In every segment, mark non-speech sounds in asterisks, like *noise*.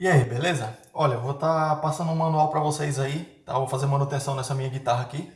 E aí, beleza? Olha, eu vou estar tá passando um manual para vocês aí, tá? vou fazer manutenção nessa minha guitarra aqui,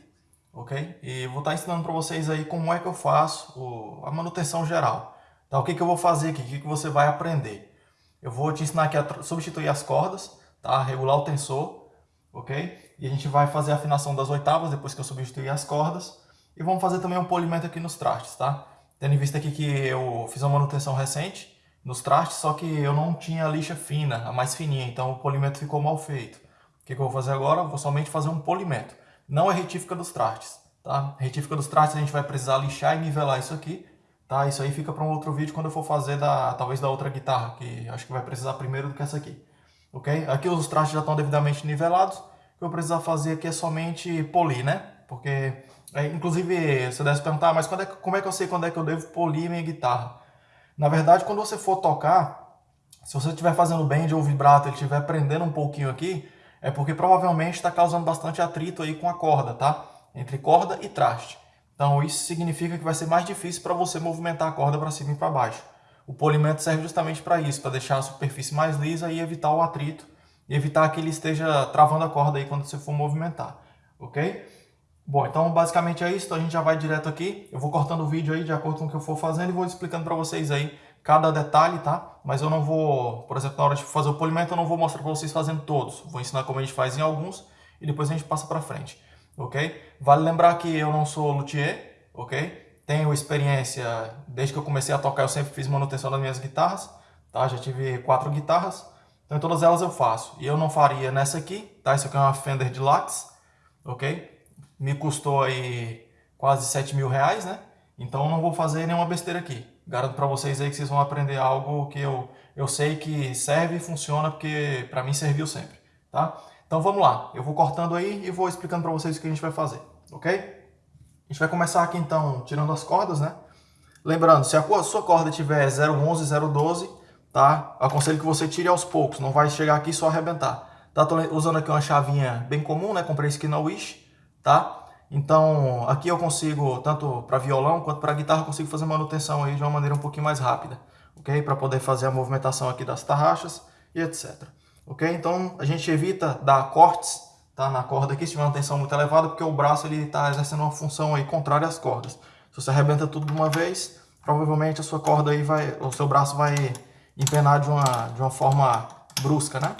ok? E vou estar tá ensinando para vocês aí como é que eu faço o, a manutenção geral, tá? O que que eu vou fazer aqui, o que que você vai aprender. Eu vou te ensinar aqui a substituir as cordas, tá? Regular o tensor, ok? E a gente vai fazer a afinação das oitavas depois que eu substituir as cordas. E vamos fazer também um polimento aqui nos trastes, tá? Tendo em vista aqui que eu fiz uma manutenção recente, nos trastes, só que eu não tinha a lixa fina, a mais fininha, então o polimento ficou mal feito. O que, que eu vou fazer agora? vou somente fazer um polimento. Não é retífica dos trastes, tá? Retífica dos trastes a gente vai precisar lixar e nivelar isso aqui, tá? Isso aí fica para um outro vídeo quando eu for fazer da, talvez da outra guitarra, que acho que vai precisar primeiro do que essa aqui, ok? Aqui os trastes já estão devidamente nivelados, o que eu precisar fazer aqui é somente polir, né? Porque, é, inclusive, você deve se perguntar, ah, mas é, como é que eu sei quando é que eu devo polir minha guitarra? Na verdade, quando você for tocar, se você estiver fazendo bend ou vibrato, ele estiver prendendo um pouquinho aqui, é porque provavelmente está causando bastante atrito aí com a corda, tá? Entre corda e traste. Então isso significa que vai ser mais difícil para você movimentar a corda para cima e para baixo. O polimento serve justamente para isso, para deixar a superfície mais lisa e evitar o atrito, e evitar que ele esteja travando a corda aí quando você for movimentar, ok? Bom, então basicamente é isso, então a gente já vai direto aqui. Eu vou cortando o vídeo aí de acordo com o que eu for fazendo e vou explicando para vocês aí cada detalhe, tá? Mas eu não vou, por exemplo, na hora de fazer o polimento, eu não vou mostrar para vocês fazendo todos. Vou ensinar como a gente faz em alguns e depois a gente passa para frente, ok? Vale lembrar que eu não sou luthier, ok? Tenho experiência, desde que eu comecei a tocar eu sempre fiz manutenção das minhas guitarras, tá? Já tive quatro guitarras, então todas elas eu faço. E eu não faria nessa aqui, tá? Isso aqui é uma Fender Deluxe, ok? Me custou aí quase 7 mil reais, né? Então não vou fazer nenhuma besteira aqui. Garanto para vocês aí que vocês vão aprender algo que eu, eu sei que serve e funciona, porque para mim serviu sempre, tá? Então vamos lá, eu vou cortando aí e vou explicando para vocês o que a gente vai fazer, ok? A gente vai começar aqui então tirando as cordas, né? Lembrando, se a sua corda tiver 011, 012, tá? Aconselho que você tire aos poucos, não vai chegar aqui só arrebentar. Tá? Usando aqui uma chavinha bem comum, né? Comprei isso aqui na Wish tá? Então, aqui eu consigo, tanto para violão quanto para guitarra, consigo fazer manutenção aí de uma maneira um pouquinho mais rápida, ok? Para poder fazer a movimentação aqui das tarraxas e etc. Ok? Então, a gente evita dar cortes tá, na corda aqui, se tiver uma tensão muito elevada, porque o braço está exercendo uma função aí contrária às cordas. Se você arrebenta tudo de uma vez, provavelmente a sua corda aí vai, o seu braço vai empenar de uma, de uma forma brusca, né?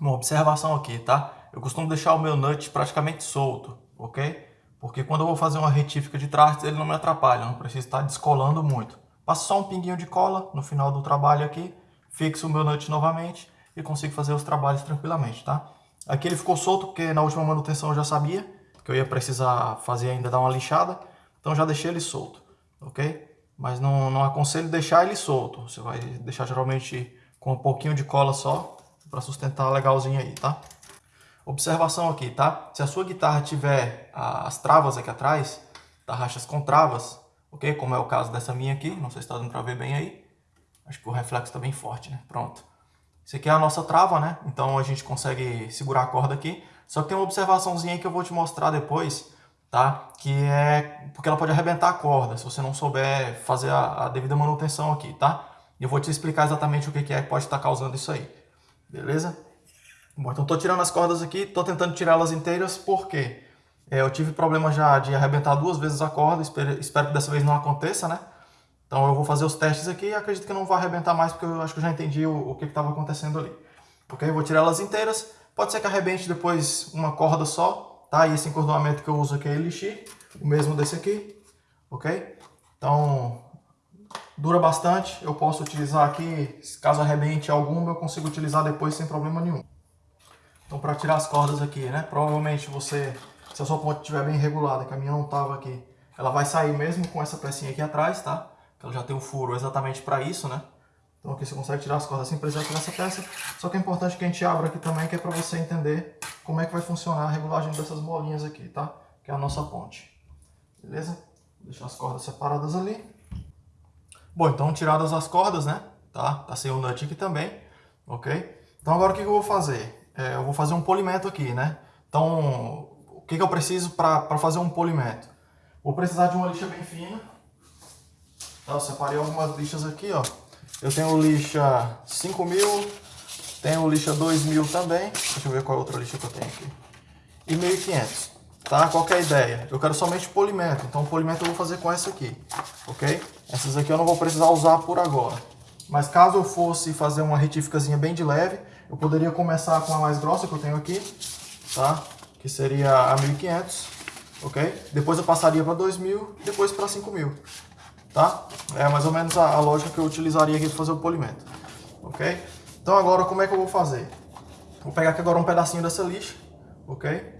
Uma observação aqui, tá? Eu costumo deixar o meu nut praticamente solto, ok? Porque quando eu vou fazer uma retífica de trastes, ele não me atrapalha, não preciso estar descolando muito. Passo só um pinguinho de cola no final do trabalho aqui, fixo o meu nut novamente e consigo fazer os trabalhos tranquilamente, tá? Aqui ele ficou solto porque na última manutenção eu já sabia que eu ia precisar fazer ainda dar uma lixada, então já deixei ele solto, ok? Mas não, não aconselho deixar ele solto, você vai deixar geralmente com um pouquinho de cola só para sustentar legalzinho aí, tá? Observação aqui, tá? Se a sua guitarra tiver as travas aqui atrás, tarraxas com travas, ok? Como é o caso dessa minha aqui, não sei se está dando para ver bem aí. Acho que o reflexo está bem forte, né? Pronto. Isso aqui é a nossa trava, né? Então a gente consegue segurar a corda aqui. Só que tem uma observaçãozinha que eu vou te mostrar depois, tá? Que é porque ela pode arrebentar a corda, se você não souber fazer a, a devida manutenção aqui, tá? E eu vou te explicar exatamente o que é que pode estar causando isso aí. Beleza? Bom, então estou tirando as cordas aqui, estou tentando tirá-las inteiras, porque é, eu tive problema já de arrebentar duas vezes a corda, espero, espero, que dessa vez não aconteça, né? Então eu vou fazer os testes aqui e acredito que não vai arrebentar mais, porque eu acho que eu já entendi o, o que estava acontecendo ali. Ok? Eu vou tirar elas inteiras, pode ser que arrebente depois uma corda só, tá? E esse encordoamento que eu uso aqui é Elixir, o mesmo desse aqui, ok? Então, dura bastante, eu posso utilizar aqui, caso arrebente alguma, eu consigo utilizar depois sem problema nenhum. Então para tirar as cordas aqui, né? Provavelmente você, se a sua ponte estiver bem regulada, que a minha não estava aqui, ela vai sair mesmo com essa pecinha aqui atrás, tá? Ela já tem um furo exatamente para isso, né? Então aqui você consegue tirar as cordas sem precisar tirar essa peça. Só que é importante que a gente abra aqui também, que é para você entender como é que vai funcionar a regulagem dessas bolinhas aqui, tá? Que é a nossa ponte. Beleza? Vou deixar as cordas separadas ali. Bom, então tiradas as cordas, né? Tá? Tá sem o nut aqui também, ok? Então agora o que eu vou fazer? É, eu vou fazer um polimento aqui, né? Então, o que, que eu preciso para fazer um polimento? Vou precisar de uma lixa bem fina. Tá, eu separei algumas lixas aqui, ó. Eu tenho lixa 5000, Tem o lixa 2000 também. Deixa eu ver qual é outra lixa que eu tenho aqui. E 1500. Tá? Qual é a ideia? Eu quero somente polimento. Então o polimento eu vou fazer com essa aqui. Ok? Essas aqui eu não vou precisar usar por agora. Mas caso eu fosse fazer uma retíficazinha bem de leve, eu poderia começar com a mais grossa que eu tenho aqui. Tá? Que seria a 1500. Ok? Depois eu passaria para 2000 e depois para 5000 tá? É mais ou menos a, a lógica que eu utilizaria aqui para fazer o polimento, ok? Então agora como é que eu vou fazer? Vou pegar aqui agora um pedacinho dessa lixa, ok?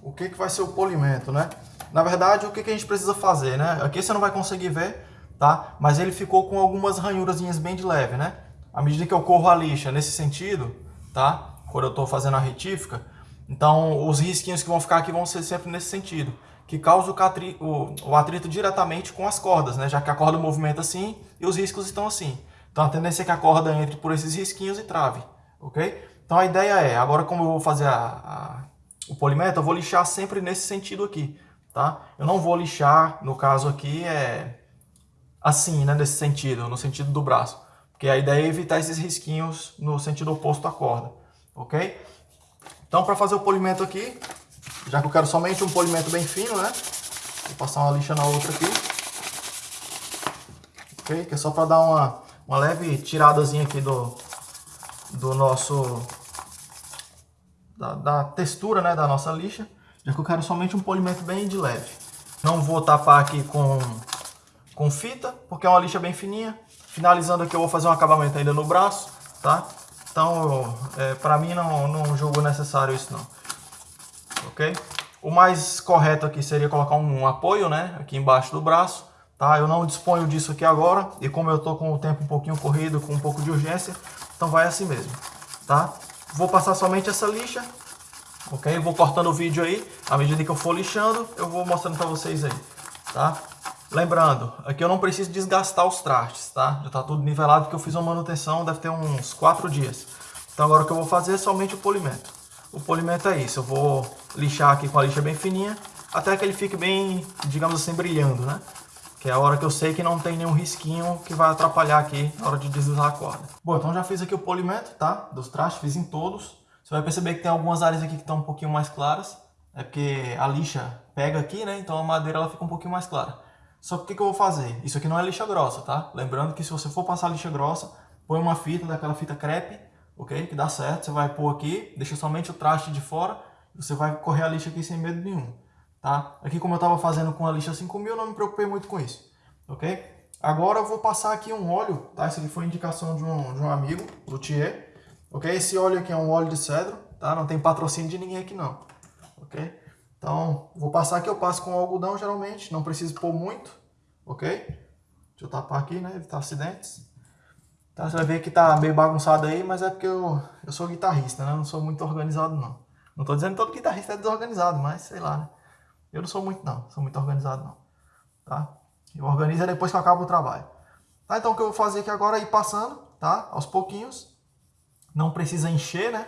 O que, que vai ser o polimento, né? Na verdade, o que, a gente precisa fazer, né? Aqui você não vai conseguir ver, tá? Mas ele ficou com algumas ranhurazinhas bem de leve, né? À medida que eu corro a lixa nesse sentido, tá? Quando eu estou fazendo a retífica, então, os risquinhos que vão ficar aqui vão ser sempre nesse sentido, que causa o, o, o atrito diretamente com as cordas, né? já que a corda movimenta assim e os riscos estão assim. Então, a tendência é que a corda entre por esses risquinhos e trave, ok? Então, a ideia é, agora como eu vou fazer a, a, o polimento, eu vou lixar sempre nesse sentido aqui, tá? Eu não vou lixar, no caso aqui, é assim, né? Nesse sentido, no sentido do braço. Porque a ideia é evitar esses risquinhos no sentido oposto à corda, ok? Então, para fazer o polimento aqui, já que eu quero somente um polimento bem fino, né? Vou passar uma lixa na outra aqui. Ok? Que é só para dar uma, uma leve tiradazinha aqui do, do nosso... Da, da textura, né? Da nossa lixa. Que eu quero somente um polimento bem de leve. Não vou tapar aqui com, com fita, porque é uma lixa bem fininha. Finalizando aqui, eu vou fazer um acabamento ainda no braço, tá? Então, é, para mim não, não julgo necessário isso não. Ok? O mais correto aqui seria colocar um, um, apoio, né? Aqui embaixo do braço, tá? Eu não disponho disso aqui agora. E como eu tô com o tempo um pouquinho corrido, com um pouco de urgência, então vai assim mesmo, tá? Vou passar somente essa lixa, ok? Vou cortando o vídeo aí. À medida que eu for lixando, eu vou mostrando para vocês aí, tá? Lembrando, aqui eu não preciso desgastar os trastes, tá? Já está tudo nivelado porque eu fiz uma manutenção, deve ter uns 4 dias. Então agora o que eu vou fazer é somente o polimento. O polimento é isso, eu vou lixar aqui com a lixa bem fininha, até que ele fique bem, digamos assim, brilhando, né? Que é a hora que eu sei que não tem nenhum risquinho que vai atrapalhar aqui na hora de deslizar a corda. Bom, então já fiz aqui o polimento, tá? Dos trastes, fiz em todos. Você vai perceber que tem algumas áreas aqui que estão um pouquinho mais claras. É porque a lixa pega aqui, né? Então a madeira ela fica um pouquinho mais clara. Só que o que, que eu vou fazer? Isso aqui não é lixa grossa, tá? Lembrando que se você for passar lixa grossa, põe uma fita daquela fita crepe, ok? Que dá certo. Você vai pôr aqui, deixa somente o traste de fora, você vai correr a lixa aqui sem medo nenhum, tá? Aqui como eu estava fazendo com a lixa 5000, não me preocupei muito com isso, ok? Agora eu vou passar aqui um óleo, tá? Isso aqui foi indicação de um, de um amigo, luthier, ok? Esse óleo aqui é um óleo de cedro, tá? Não tem patrocínio de ninguém aqui não, ok? Então, vou passar aqui, eu passo com algodão geralmente, não preciso pôr muito, ok? Deixa eu tapar aqui, né, evitar acidentes. Então, você vai ver que tá meio bagunçado aí, mas é porque eu, eu sou guitarrista, né, eu não sou muito organizado não. Não tô dizendo que todo guitarrista é desorganizado, mas sei lá, né. Eu não sou muito não, sou muito organizado não, tá? Eu organizo depois que eu acabo o trabalho. Tá, então o que eu vou fazer aqui agora é ir passando, tá? Aos pouquinhos. Não precisa encher, né?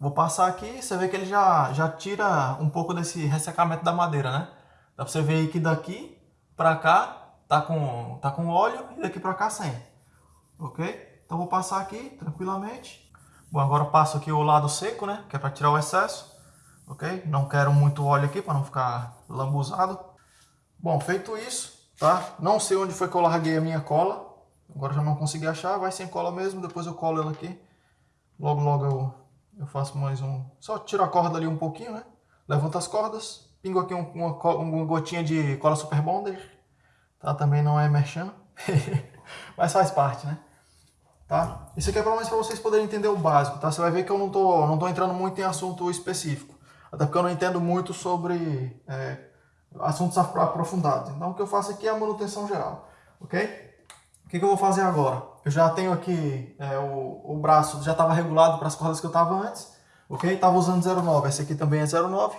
Vou passar aqui, você vê que ele já, já tira um pouco desse ressecamento da madeira, né? Dá pra você ver aí que daqui pra cá tá com, tá com óleo e daqui pra cá sem. Ok? Então vou passar aqui tranquilamente. Bom, agora passo aqui o lado seco, né? Que é pra tirar o excesso. Ok? Não quero muito óleo aqui para não ficar lambuzado. Bom, feito isso, tá? Não sei onde foi que eu larguei a minha cola. Agora já não consegui achar, vai sem cola mesmo, depois eu colo ela aqui. Logo, logo eu eu faço mais um... Só tiro a corda ali um pouquinho, né? Levanto as cordas, pingo aqui um, uma, uma gotinha de cola Super Bonder. Tá? Também não é merchan. *laughs* Mas faz parte, né? Tá? Isso aqui é pelo menos para vocês poderem entender o básico, tá? Você vai ver que eu não tô, não tô entrando muito em assunto específico. Até porque eu não entendo muito sobre é, assuntos aprofundados. Então o que eu faço aqui é a manutenção geral, ok? O que, que, eu vou fazer agora? Eu já tenho aqui é, o, o braço, já estava regulado para as cordas que eu estava antes, ok? Estava usando 0,9, esse aqui também é 0,9,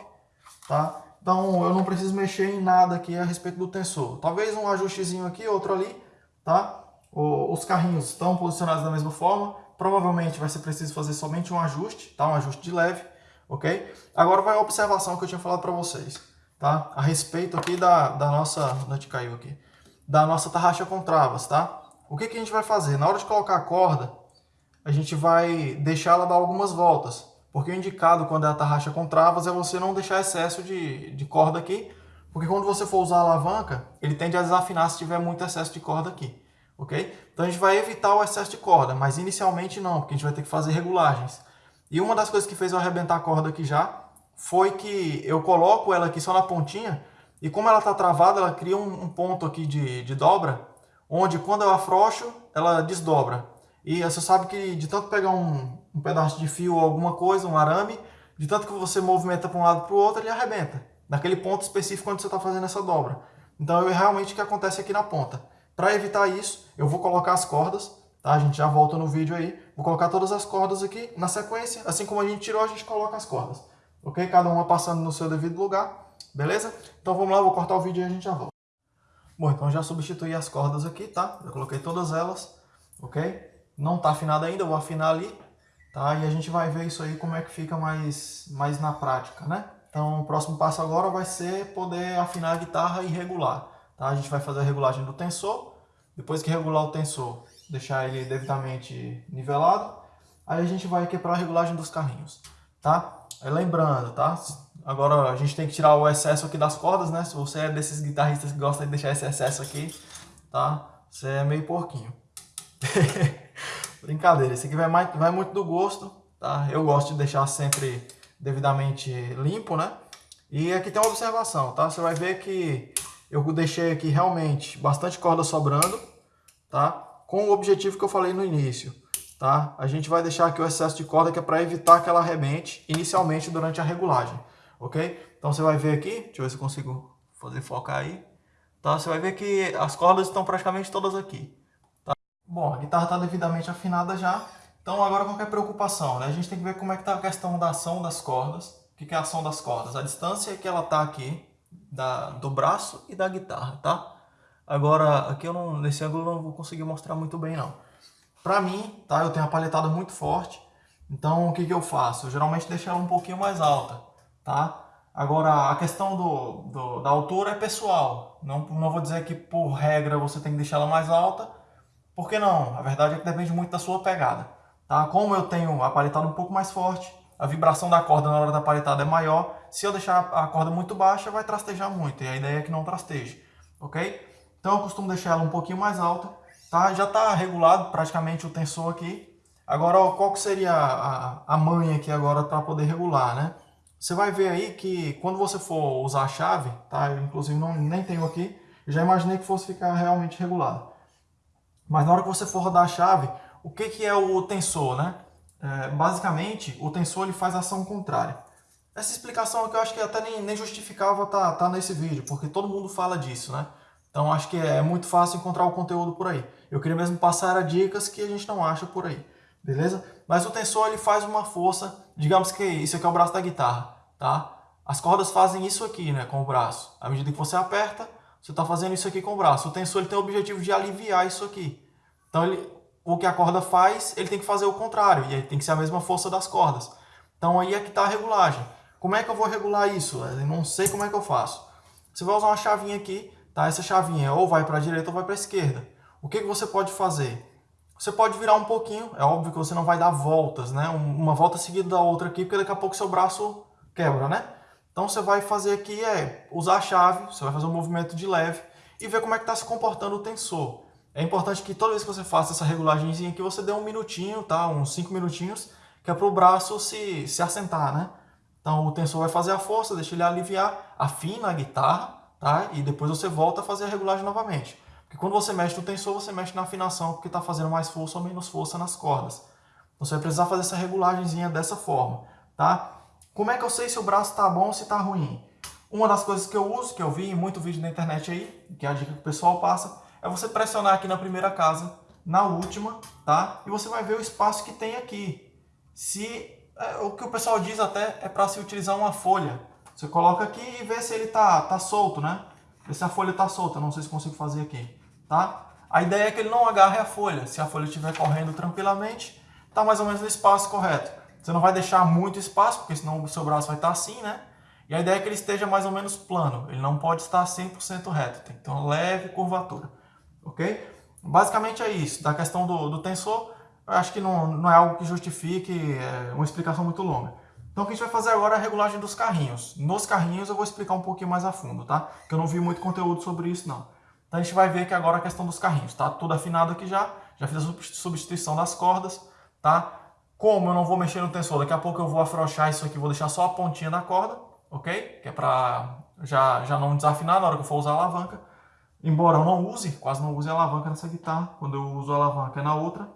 tá? Então eu não preciso mexer em nada aqui a respeito do tensor. Talvez um ajustezinho aqui, outro ali, tá? O, os carrinhos estão posicionados da mesma forma, provavelmente vai ser preciso fazer somente um ajuste, tá? Um ajuste de leve, ok? Agora vai a observação que eu tinha falado para vocês, tá? A respeito aqui da, da nossa... Onde caiu aqui? da nossa tarraxa com travas, tá? O que, que a gente vai fazer? Na hora de colocar a corda, a gente vai deixar ela dar algumas voltas. Porque o indicado quando é a tarraxa com travas é você não deixar excesso de, de corda aqui, porque quando você for usar a alavanca, ele tende a desafinar se tiver muito excesso de corda aqui, ok? Então a gente vai evitar o excesso de corda, mas inicialmente não, porque a gente vai ter que fazer regulagens. E uma das coisas que fez eu arrebentar a corda aqui já, foi que eu coloco ela aqui só na pontinha, e como ela está travada, ela cria um, um ponto aqui de, de dobra, onde quando eu afrouxo, ela desdobra. E você sabe que de tanto pegar um, um pedaço de fio ou alguma coisa, um arame, de tanto que você movimenta para um lado para o outro, ele arrebenta. Naquele ponto específico onde você está fazendo essa dobra. Então é realmente o que acontece aqui na ponta. Para evitar isso, eu vou colocar as cordas, tá? A gente já volta no vídeo aí. Vou colocar todas as cordas aqui na sequência. Assim como a gente tirou, a gente coloca as cordas. Ok? Cada uma passando no seu devido lugar. Beleza? Então vamos lá, vou cortar o vídeo e a gente já volta. Bom, então já substituí as cordas aqui, tá? Eu coloquei todas elas, ok? Não está afinado ainda, eu vou afinar ali, tá? E a gente vai ver isso aí como é que fica mais, mais na prática, né? Então o próximo passo agora vai ser poder afinar a guitarra e regular, tá? A gente vai fazer a regulagem do tensor, depois que regular o tensor, deixar ele devidamente nivelado, aí a gente vai aqui para a regulagem dos carrinhos, tá? lembrando, tá? Agora a gente tem que tirar o excesso aqui das cordas, né? Se você é desses guitarristas que gosta de deixar esse excesso aqui, tá? Você é meio porquinho. *laughs* Brincadeira, esse aqui vai, mais, vai muito do gosto, tá? Eu gosto de deixar sempre devidamente limpo, né? E aqui tem uma observação, tá? Você vai ver que eu deixei aqui realmente bastante corda sobrando, tá? Com o objetivo que eu falei no início, tá? A gente vai deixar aqui o excesso de corda que é para evitar que ela arrebente inicialmente durante a regulagem, ok? Então você vai ver aqui, deixa eu ver se eu consigo fazer focar aí, tá? Você vai ver que as cordas estão praticamente todas aqui, Bom, a guitarra está devidamente afinada já, então agora qualquer preocupação, né? A gente tem que ver como é que está a questão da ação das cordas. O que é a ação das cordas? A distância que ela está aqui da, do braço e da guitarra, tá? Agora, aqui eu não, nesse ângulo eu não vou conseguir mostrar muito bem não. Pra mim, tá? Eu tenho a paletada muito forte, então o que, que eu faço? Eu geralmente deixo ela um pouquinho mais alta, tá? Agora, a questão do, do, da altura é pessoal. Não, não vou dizer que por regra você tem que deixar ela mais alta, por que não? A verdade é que depende muito da sua pegada. Tá? Como eu tenho a paletada um pouco mais forte, a vibração da corda na hora da paletada é maior, se eu deixar a corda muito baixa, vai trastejar muito, e a ideia é que não trasteje, ok? Então eu costumo deixar ela um pouquinho mais alta, tá? Já está regulado praticamente o tensor aqui. Agora, ó, qual que seria a, a, a manha aqui agora para poder regular, né? Você vai ver aí que quando você for usar a chave, tá? Eu, inclusive não, nem tenho aqui, eu já imaginei que fosse ficar realmente regulado. Mas na hora que você for rodar a chave, o que, que é o tensor, né? É, basicamente, o tensor ele faz ação contrária. Essa explicação aqui eu acho que até nem, nem justificava tá, tá nesse vídeo, porque todo mundo fala disso, né? Então acho que é muito fácil encontrar o conteúdo por aí. Eu queria mesmo passar dicas que a gente não acha por aí, beleza? Mas o tensor ele faz uma força, digamos que isso aqui é o braço da guitarra, tá? As cordas fazem isso aqui, né, com o braço. À medida que você aperta, você está fazendo isso aqui com o braço. O tensor ele tem o objetivo de aliviar isso aqui. Então, ele, o que a corda faz, ele tem que fazer o contrário. E aí tem que ser a mesma força das cordas. Então, aí é que está a regulagem. Como é que eu vou regular isso? Eu não sei como é que eu faço. Você vai usar uma chavinha aqui. Tá? Essa chavinha ou vai para a direita ou vai para a esquerda. O que, que você pode fazer? Você pode virar um pouquinho. É óbvio que você não vai dar voltas, né? Uma volta seguida da outra aqui, porque daqui a pouco seu braço quebra, né? Então você vai fazer aqui é usar a chave, você vai fazer um movimento de leve e ver como é que está se comportando o tensor. É importante que toda vez que você faça essa regulagemzinha aqui, você dê um minutinho, tá? Uns 5 minutinhos, que é para o braço se, se assentar, né? Então o tensor vai fazer a força, deixa ele aliviar, afina a guitarra, tá? E depois você volta a fazer a regulagem novamente. Porque quando você mexe no tensor, você mexe na afinação, porque está fazendo mais força ou menos força nas cordas. Então você vai precisar fazer essa regulagemzinha dessa forma, tá? Como é que eu sei se o braço está bom ou se está ruim? Uma das coisas que eu uso, que eu vi em muito vídeo na internet aí, que é a dica que o pessoal passa, é você pressionar aqui na primeira casa, na última, tá? E você vai ver o espaço que tem aqui. Se é, o que o pessoal diz até é para se utilizar uma folha. Você coloca aqui e vê se ele tá, tá solto, né? Vê se a folha tá solta, não sei se consigo fazer aqui, tá? A ideia é que ele não agarre a folha. Se a folha estiver correndo tranquilamente, tá mais ou menos no espaço correto. Você não vai deixar muito espaço, porque senão o seu braço vai estar assim, né? E a ideia é que ele esteja mais ou menos plano. Ele não pode estar 100% reto. Tem que ter uma leve curvatura. ok? Basicamente é isso, da questão do, do tensor, eu acho que não, não é algo que justifique é, uma explicação muito longa. Então o que a gente vai fazer agora é a regulagem dos carrinhos. Nos carrinhos eu vou explicar um pouquinho mais a fundo, tá? Porque eu não vi muito conteúdo sobre isso não. Então a gente vai ver aqui agora a questão dos carrinhos, tá? Tudo afinado aqui já, já fiz a substituição das cordas, tá? Como eu não vou mexer no tensor, daqui a pouco eu vou afrouxar isso aqui, vou deixar só a pontinha da corda, ok? Que é pra já, já não desafinar na hora que eu for usar a alavanca. Embora eu não use, quase não use a alavanca nessa guitarra, quando eu uso a alavanca é na outra,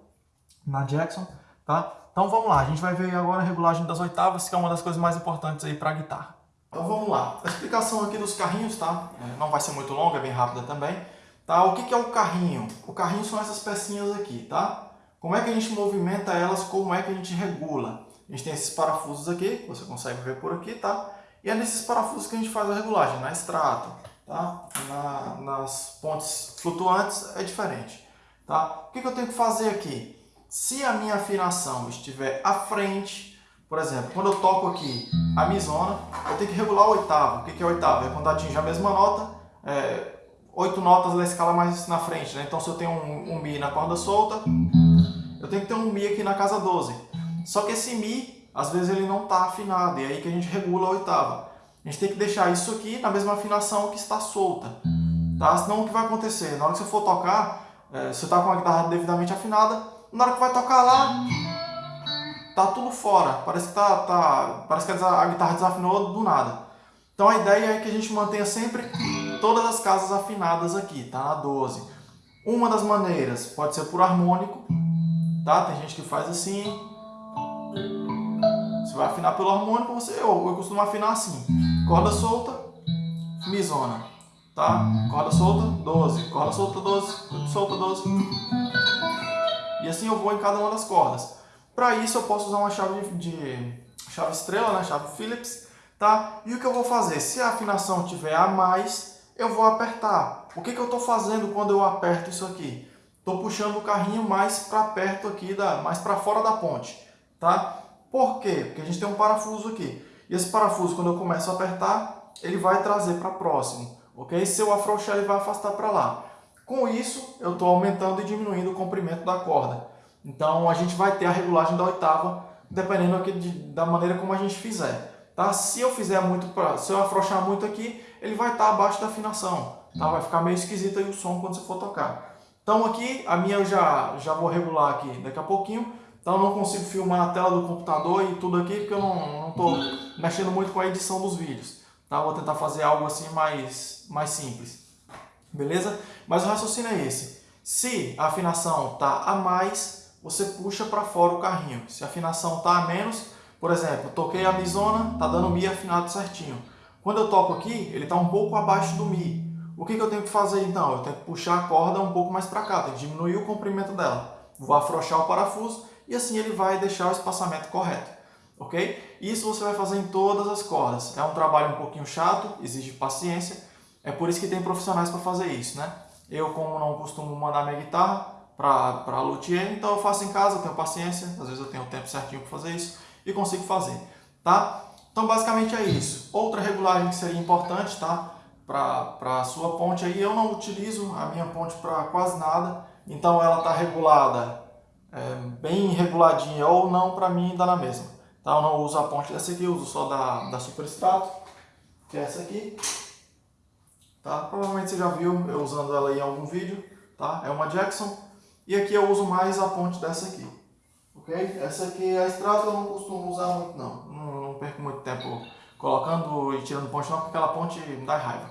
na Jackson, tá? Então vamos lá, a gente vai ver agora a regulagem das oitavas, que é uma das coisas mais importantes aí para a guitarra. Então vamos lá, a explicação aqui dos carrinhos, tá? É, não vai ser muito longa, é bem rápida também. Tá? O que, é o carrinho? O carrinho são essas pecinhas aqui, tá? Como é que a gente movimenta elas, como é que a gente regula? A gente tem esses parafusos aqui, você consegue ver por aqui, tá? E é nesses parafusos que a gente faz a regulagem, na extrato, tá? Na, nas pontes flutuantes é diferente, tá? O que eu tenho que fazer aqui? Se a minha afinação estiver à frente, por exemplo, quando eu toco aqui a misona, eu tenho que regular o oitavo. O que, é oitavo? É quando atinge a mesma nota, é, oito notas da escala mais na frente, né? Então se eu tenho um, um Mi na corda solta, eu tenho que ter um Mi aqui na casa 12. Só que esse Mi, às vezes ele não está afinado, e é aí que a gente regula a oitava. A gente tem que deixar isso aqui na mesma afinação que está solta, tá? Senão o que vai acontecer? Na hora que você for tocar, é, você está com a guitarra devidamente afinada, na hora que vai tocar lá, tá tudo fora. Parece que, tá, tá, parece que a guitarra desafinou do nada. Então a ideia é que a gente mantenha sempre todas as casas afinadas aqui, tá? Na 12. Uma das maneiras pode ser por harmônico, tá? Tem gente que faz assim. Você vai afinar pelo harmônico, você, eu, eu costumo afinar assim. Corda solta, misona, tá? Corda solta, 12. Corda solta, 12. Solta, 12. E assim eu vou em cada uma das cordas. Para isso eu posso usar uma chave de chave estrela, né? chave Phillips, tá? E o que eu vou fazer? Se a afinação tiver a mais, eu vou apertar. O que, que eu estou fazendo quando eu aperto isso aqui? Estou puxando o carrinho mais para perto aqui, da, mais para fora da ponte, tá? Por quê? Porque a gente tem um parafuso aqui. E esse parafuso, quando eu começo a apertar, ele vai trazer para próximo, ok? Se eu afrouxar, ele vai afastar para lá. Com isso, eu estou aumentando e diminuindo o comprimento da corda. Então, a gente vai ter a regulagem da oitava, dependendo aqui de, da maneira como a gente fizer. Tá? Se eu fizer muito, pra, se eu afrouxar muito aqui, ele vai estar tá abaixo da afinação. Tá? Vai ficar meio esquisito aí o som quando você for tocar. Então aqui, a minha eu já, já vou regular aqui daqui a pouquinho. Então eu não consigo filmar a tela do computador e tudo aqui, porque eu não estou mexendo muito com a edição dos vídeos. Tá? Vou tentar fazer algo assim mais, mais simples. Beleza? Mas o raciocínio é esse. Se a afinação está a mais, você puxa para fora o carrinho. Se a afinação está a menos, por exemplo, toquei a misona, está dando Mi afinado certinho. Quando eu toco aqui, ele está um pouco abaixo do Mi. O que, que eu tenho que fazer então? Eu tenho que puxar a corda um pouco mais para cá, tenho que diminuir o comprimento dela. Vou afrouxar o parafuso e assim ele vai deixar o espaçamento correto. Ok? Isso você vai fazer em todas as cordas. É um trabalho um pouquinho chato, exige paciência, é por isso que tem profissionais para fazer isso, né? Eu, como não costumo mandar minha guitarra para luthier, então eu faço em casa, tenho paciência, às vezes eu tenho o tempo certinho para fazer isso e consigo fazer, tá? Então, basicamente é isso. Outra regulagem que seria importante, tá? Para a sua ponte aí, eu não utilizo a minha ponte para quase nada, então ela está regulada é, bem reguladinha ou não, para mim dá na mesma. Tá? Eu não uso a ponte dessa aqui, eu uso só da, da Superstrato, que é essa aqui. Tá? Provavelmente você já viu eu usando ela em algum vídeo, tá? É uma Jackson. E aqui eu uso mais a ponte dessa aqui, ok? Essa aqui, a Strato, eu não costumo usar muito não. não. Não perco muito tempo colocando e tirando ponte não, porque aquela ponte me dá raiva,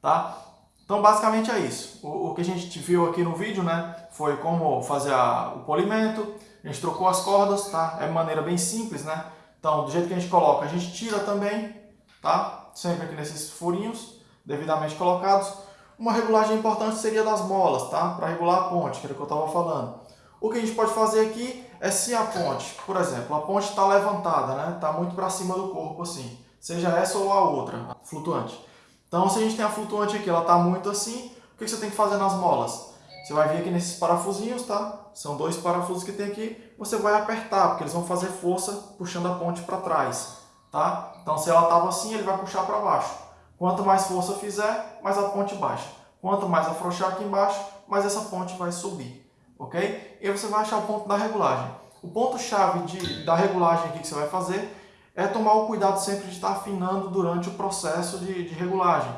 tá? Então basicamente é isso. O, o, que a gente viu aqui no vídeo, né, foi como fazer a, o polimento, a gente trocou as cordas, tá? É maneira bem simples, né? Então, do jeito que a gente coloca, a gente tira também, tá? Sempre aqui nesses furinhos devidamente colocados. Uma regulagem importante seria das molas, tá? Para regular a ponte, que era o que eu estava falando. O que a gente pode fazer aqui é se a ponte, por exemplo, a ponte está levantada, né? Está muito para cima do corpo assim, seja essa ou a outra, flutuante. Então, se a gente tem a flutuante aqui, ela está muito assim, o que você tem que fazer nas molas? Você vai vir aqui nesses parafusinhos, tá? São dois parafusos que tem aqui. Você vai apertar, porque eles vão fazer força puxando a ponte para trás, tá? Então, se ela estava assim, ele vai puxar para baixo. Quanto mais força fizer, mais a ponte baixa. Quanto mais afrouxar aqui embaixo, mas essa ponte vai subir, ok? E você vai achar o ponto da regulagem. O ponto-chave da regulagem aqui que você vai fazer é tomar o cuidado sempre de estar afinando durante o processo de, de regulagem.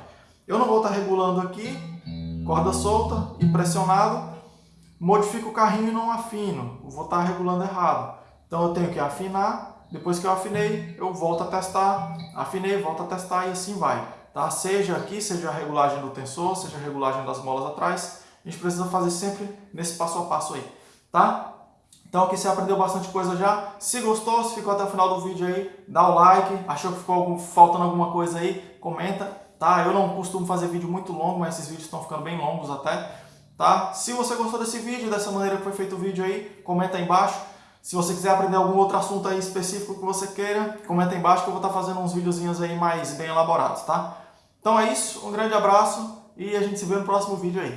Eu não vou estar regulando aqui, corda solta e pressionado, modifico o carrinho e não afino, vou estar regulando errado. Então eu tenho que afinar, depois que eu afinei, eu volto a testar, afinei, volto a testar e assim vai. Tá? Seja aqui, seja a regulagem do tensor, seja a regulagem das molas atrás, a gente precisa fazer sempre nesse passo a passo aí, tá? Então aqui você aprendeu bastante coisa já. Se gostou, se ficou até o final do vídeo aí, dá o like. Achou que ficou algum, faltando alguma coisa aí, comenta, tá? Eu não costumo fazer vídeo muito longo, mas esses vídeos estão ficando bem longos até, tá? Se você gostou desse vídeo, dessa maneira que foi feito o vídeo aí, comenta aí embaixo. Se você quiser aprender algum outro assunto aí específico que você queira, comenta aí embaixo que eu vou estar fazendo uns videozinhos aí mais bem elaborados, tá? Então é isso, um grande abraço e a gente se vê no próximo vídeo aí.